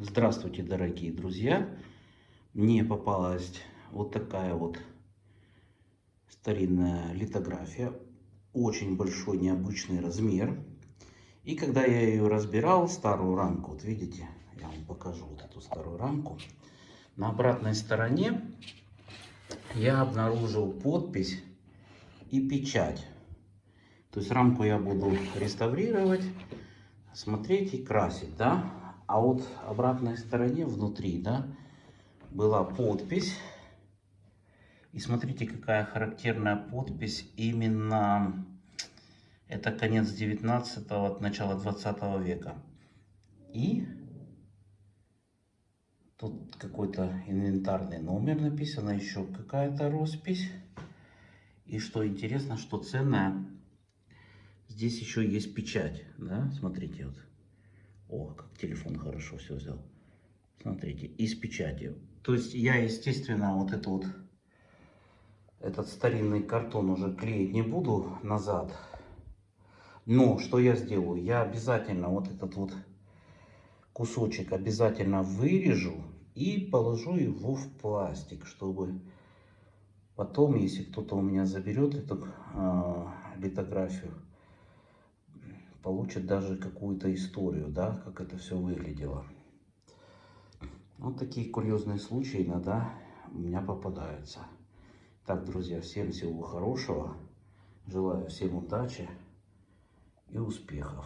Здравствуйте, дорогие друзья! Мне попалась вот такая вот старинная литография. Очень большой, необычный размер. И когда я ее разбирал, старую рамку, вот видите, я вам покажу вот эту старую рамку. На обратной стороне я обнаружил подпись и печать. То есть рамку я буду реставрировать, смотреть и красить, да. А вот обратной стороне, внутри, да, была подпись. И смотрите, какая характерная подпись. Именно это конец 19-го, начало 20 века. И тут какой-то инвентарный номер написано, еще какая-то роспись. И что интересно, что ценное, здесь еще есть печать, да, смотрите, вот. О, как телефон хорошо все взял. Смотрите, и с печатью. То есть я, естественно, вот это вот, этот старинный картон уже клеить не буду назад. Но что я сделаю? Я обязательно вот этот вот кусочек обязательно вырежу и положу его в пластик, чтобы потом, если кто-то у меня заберет эту э, литографию, получит даже какую-то историю, да, как это все выглядело. Вот такие курьезные случаи иногда у меня попадаются. Так, друзья, всем всего хорошего. Желаю всем удачи и успехов.